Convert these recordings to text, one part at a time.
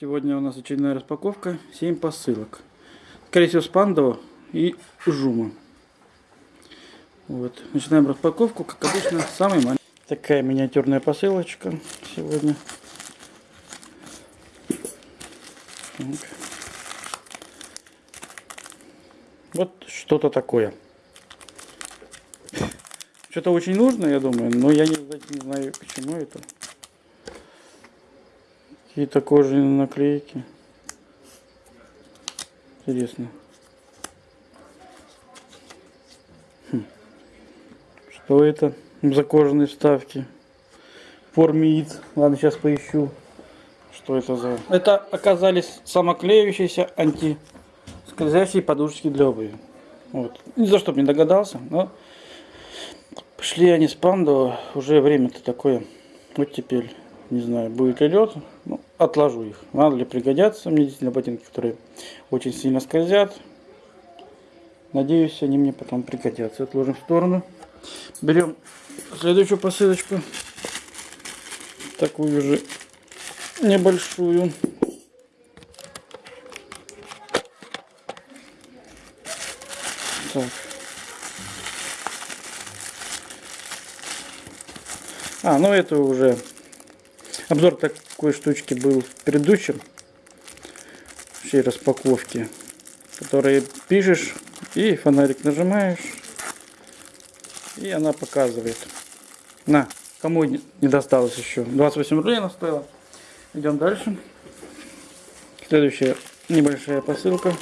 Сегодня у нас очередная распаковка. 7 посылок. Скорее всего, с Пандова и Жума. Вот. Начинаем распаковку, как обычно, самый маленький. Такая миниатюрная посылочка сегодня. Так. Вот что-то такое. Что-то очень нужно, я думаю, но я не знаю, к чему это. Какие-то кожаные наклейки. Интересно. Хм. Что это за кожаные вставки? Формит. Ладно, сейчас поищу. Что это за... Это оказались самоклеющиеся антискользящие подушечки для обуви. Вот. Ни за что бы не догадался, но пошли они с панду. Уже время-то такое. Вот теперь не знаю, будет ли лед. Ну, отложу их. Надо ли пригодятся мне действительно ботинки, которые очень сильно скользят. Надеюсь, они мне потом пригодятся. Отложим в сторону. Берем следующую посылочку. Такую же небольшую. Так. А, ну это уже Обзор такой штучки был в предыдущем всей распаковке, которые пишешь и фонарик нажимаешь, и она показывает. На, кому не досталось еще. 28 рублей она стоила. Идем дальше. Следующая небольшая посылка.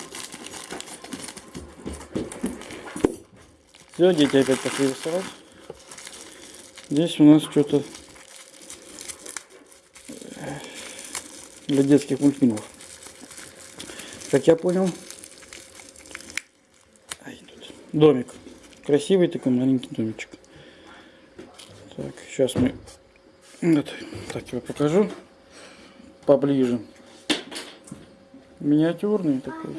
Все, дети опять пошли рисовать. Здесь у нас что-то для детских мультфильмов. Как я понял, домик. Красивый такой маленький домичек. Так, сейчас мы вот, так его покажу поближе. Миниатюрный такой.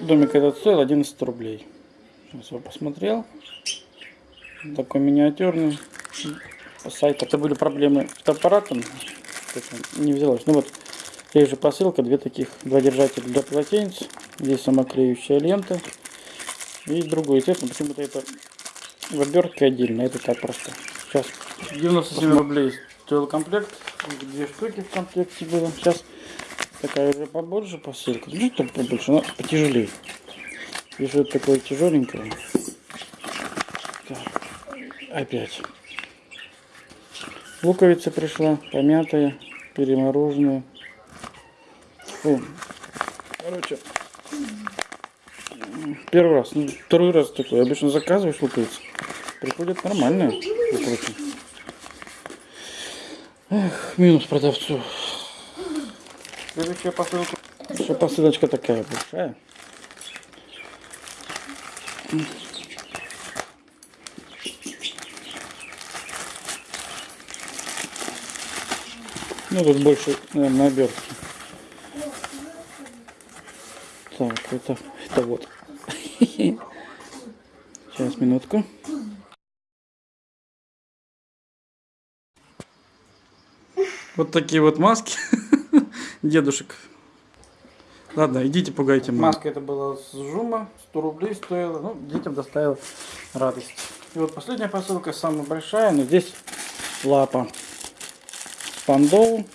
Домик этот стоил 11 рублей. Сейчас его посмотрел. Такой миниатюрный. Сайт. Это были проблемы с аппаратом. Не взялось. Ну вот, здесь же посылка. Две таких, два держателя для полотенец. Здесь самоклеющая лента. И другой цвет. Но почему-то это в обертке отдельно. Это так просто. Сейчас 97 рублей стоил комплект. Две штуки в комплекте было. Сейчас такая уже побольше посылка. Ну, так побольше, но потяжелее. Вижу, такое тяжеленькое. Опять. Луковица пришла, помятая, перемороженная. Фу. Короче, первый раз, ну, второй раз такой. Обычно заказываешь луковицу. Приходит нормальная луковица. Эх, минус продавцу. Следующая посылка. Еще посылочка такая большая. Ну, тут больше, наверное, обертки. Так, это, это вот. Сейчас, минутку. Вот такие вот маски дедушек. Ладно, идите пугайте. Маска это была с жума, 100 рублей стоила. Ну, детям доставила радость. И вот последняя посылка, самая большая, но здесь лапа пандол.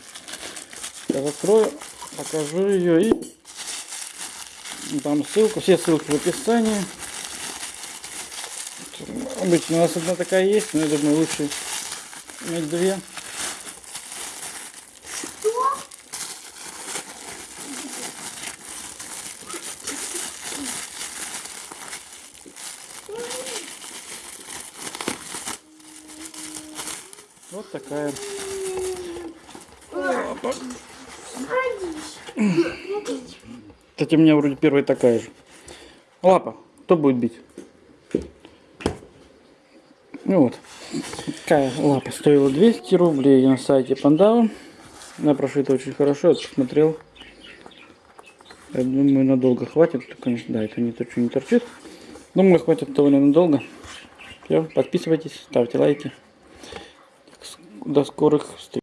Я открою, покажу ее и дам ссылку. Все ссылки в описании. Обычно у нас одна такая есть, но я думаю лучше иметь две. Вот такая кстати, у меня вроде первая такая же. Лапа. Кто будет бить? Ну вот. Такая лапа стоила 200 рублей на сайте Пандава. Она прошита очень хорошо, я посмотрел. Я думаю, надолго хватит. Конечно, да, это не то, что не торчит. Думаю, хватит довольно надолго. Все, подписывайтесь, ставьте лайки. до скорых встреч.